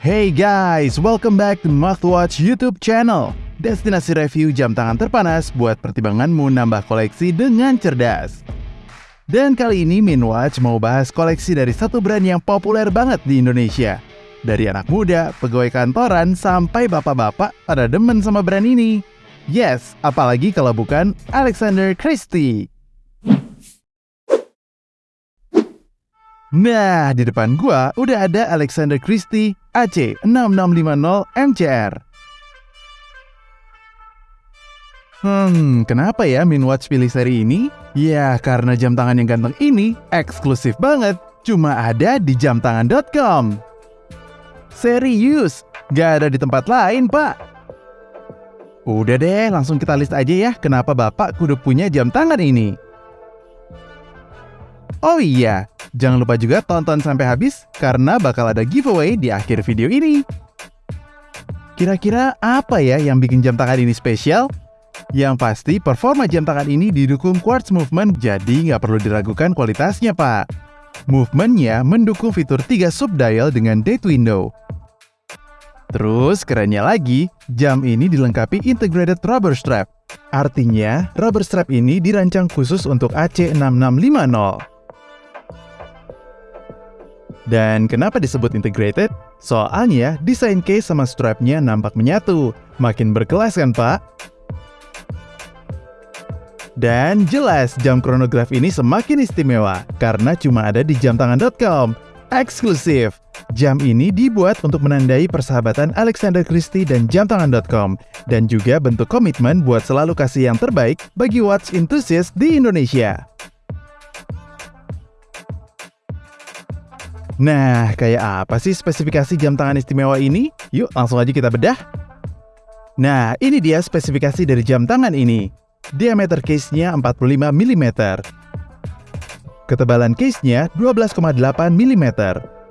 Hey guys, welcome back to Watch YouTube channel. Destinasi review jam tangan terpanas buat pertimbanganmu nambah koleksi dengan cerdas. Dan kali ini Minwatch mau bahas koleksi dari satu brand yang populer banget di Indonesia. Dari anak muda, pegawai kantoran, sampai bapak-bapak pada demen sama brand ini. Yes, apalagi kalau bukan Alexander Christie. Nah, di depan gua udah ada Alexander Christie AC6650 MCR. Hmm, kenapa ya Minwatch pilih seri ini? Ya, karena jam tangan yang ganteng ini eksklusif banget, cuma ada di jamtangan.com. Serius, gak ada di tempat lain, Pak. Udah deh, langsung kita list aja ya kenapa Bapak kudu punya jam tangan ini. Oh iya, Jangan lupa juga tonton sampai habis karena bakal ada giveaway di akhir video ini. Kira-kira apa ya yang bikin jam tangan ini spesial? Yang pasti performa jam tangan ini didukung quartz movement jadi nggak perlu diragukan kualitasnya pak. Movementnya mendukung fitur 3 subdial dengan date window. Terus kerennya lagi, jam ini dilengkapi integrated rubber strap. Artinya, rubber strap ini dirancang khusus untuk AC6650. Dan kenapa disebut integrated? Soalnya desain case sama strapnya nampak menyatu. Makin berkelas kan pak? Dan jelas jam chronograph ini semakin istimewa karena cuma ada di jamtangan.com. Eksklusif. Jam ini dibuat untuk menandai persahabatan Alexander Christie dan jamtangan.com dan juga bentuk komitmen buat selalu kasih yang terbaik bagi watch enthusiast di Indonesia. Nah, kayak apa sih spesifikasi jam tangan istimewa ini? Yuk langsung aja kita bedah. Nah, ini dia spesifikasi dari jam tangan ini. Diameter case-nya 45 mm. Ketebalan case-nya 12,8 mm.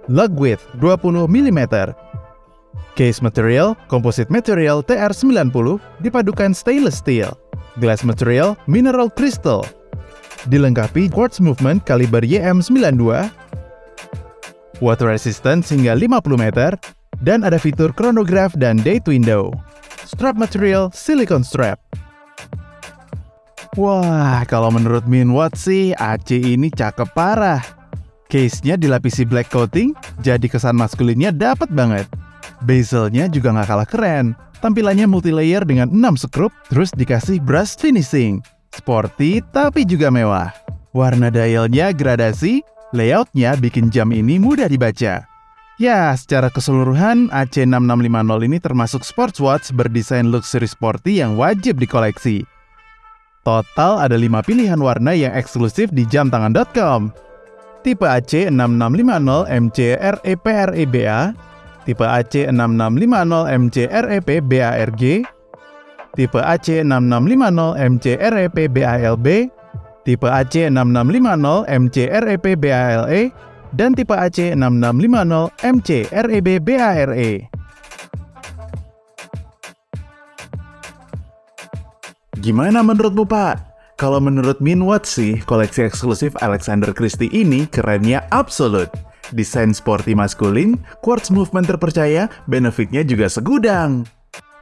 Lug width 20 mm. Case material, composite material TR90 dipadukan stainless steel. Glass material, mineral crystal. Dilengkapi quartz movement kaliber YM92 water resistant hingga 50 meter, dan ada fitur chronograph dan date window. Strap material silicone strap. Wah, kalau menurut Minwatt sih, AC ini cakep parah. Case-nya dilapisi black coating, jadi kesan maskulinnya dapat banget. Bezelnya juga nggak kalah keren. Tampilannya multi-layer dengan 6 skrup, terus dikasih brush finishing. Sporty tapi juga mewah. Warna dialnya gradasi, Layoutnya bikin jam ini mudah dibaca. Ya, secara keseluruhan AC6650 ini termasuk sports watch berdesain luxury sporty yang wajib dikoleksi. Total ada 5 pilihan warna yang eksklusif di jamtangan.com. Tipe AC6650 MC REP REBA, tipe AC6650 MC REP BARG, tipe AC6650 MC REP BALB, tipe AC6650 MC REP BALE, dan tipe AC6650 MC REB BARE. Gimana menurutmu Pak? Kalau menurut Minwatt sih, koleksi eksklusif Alexander Christie ini kerennya absolut. Desain sporty maskulin, quartz movement terpercaya, benefitnya juga segudang.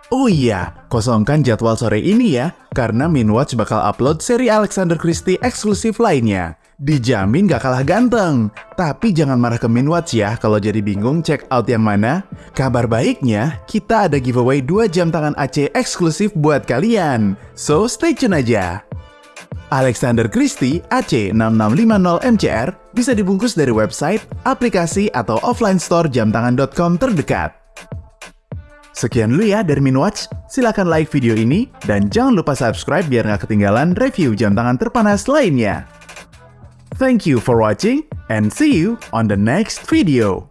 Oh iya, kosongkan jadwal sore ini ya, karena Minwatch bakal upload seri Alexander Christie eksklusif lainnya. Dijamin gak kalah ganteng. Tapi jangan marah ke Minwatch ya kalau jadi bingung check out yang mana. Kabar baiknya, kita ada giveaway 2 jam tangan AC eksklusif buat kalian. So stay tune aja. Alexander Christie AC6650 MCR bisa dibungkus dari website, aplikasi, atau offline store jamtangan.com terdekat. Sekian dulu ya dari Minwatch, silahkan like video ini, dan jangan lupa subscribe biar nggak ketinggalan review jam tangan terpanas lainnya. Thank you for watching, and see you on the next video.